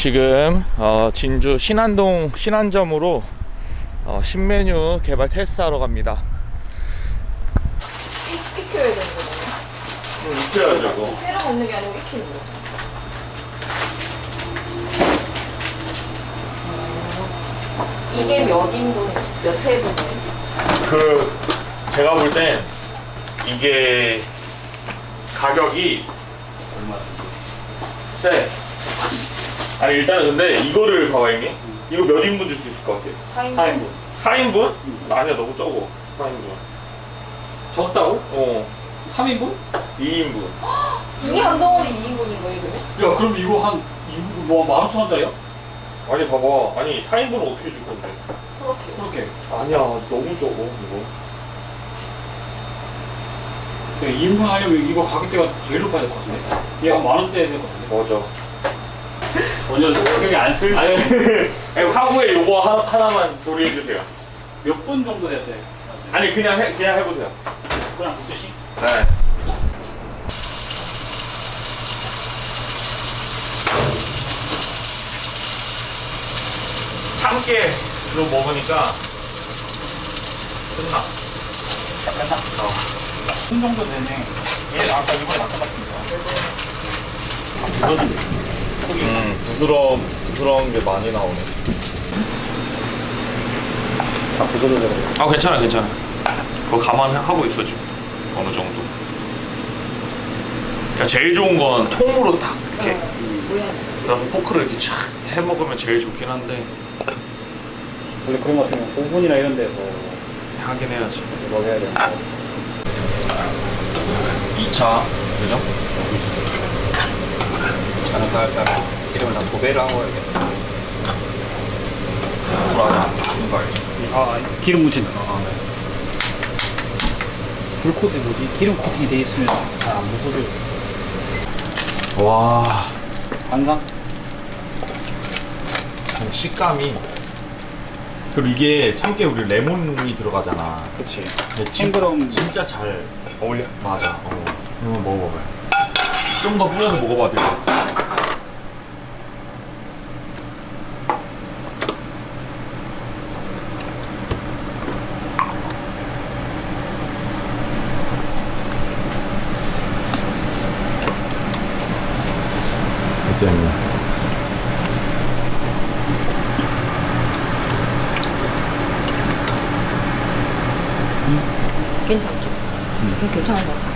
지금 어, 진주 신안동 신안점으로 어, 신메뉴 개발 테스트하러 갑니다. 익, 익혀야 되는 거잖아요. 익혀야죠 이거. 때려 먹는 게 아니고 익히는 거. 어, 이게 몇 인분, 몇 회분이에요? 그 제가 볼 땐 이게 가격이 세. 아니 일단은 근데 이거를 봐봐 형님. 이거 몇 인분 줄 수 있을 것 같아요? 4인분. 4인분? 아니야 너무 적어. 4인분. 적다고? 어. 3인분? 2인분. 이게 한 덩어리 2인분인 거예요, 그러면? 야 그럼 이거 한 2인분 뭐 15,000원짜리야? 아니 봐봐. 아니 4인분은 어떻게 줄 건데? 그렇게. 그렇게 아니야 너무 적어 이거. 야, 2인분 하려면 이거 가격대가 제일 높아야 될 것 같은데 얘가 만원대 될것 같은데 맞아. 전혀 가격이 안 쓸 아니 아니, 하부에 요거 하, 하나만 조리해 주세요. 몇 분 정도 돼야 돼? 아니 그냥 해 그냥 해보세요. 그냥 붓듯이? 네. 참깨 로 먹으니까 끝나. 끝나? 어. 분 정도 되네 얘 아까 이번에 아까 같은데 이거는 속이 음 부드러운 부드러운 게 많이 나오네. 다 부서져서 아 괜찮아 괜찮아. 그거 감안하고 있어 지금 어느 정도. 그러니까 제일 좋은 건 통으로 딱 이렇게 모양. 그래서 포크를 이렇게 촥 해 먹으면 제일 좋긴 한데 원래 그런 거 같으면 오븐이나 이런 데서 하긴 해야지. 먹여야 되는 거 2차 그죠? 저는 살짝 기름을 다 도배를 하고 해야겠다. 불안한 거 알죠? 아 기름 묻힌다 아, 네. 불코트 뭐지? 기름 코팅이 돼 있으면 잘안 부서져 와 항상? 식감이 그리고 이게 참깨 우리 레몬이 들어가잖아. 그치 싱그러움 진짜 잘 어울려. 맞아. 어. 한번 먹어봐요. 좀 더 뿌려서 먹어봐도 될것 같아. 어땠냐? 괜찮죠? 음. 괜찮은 것 같아요.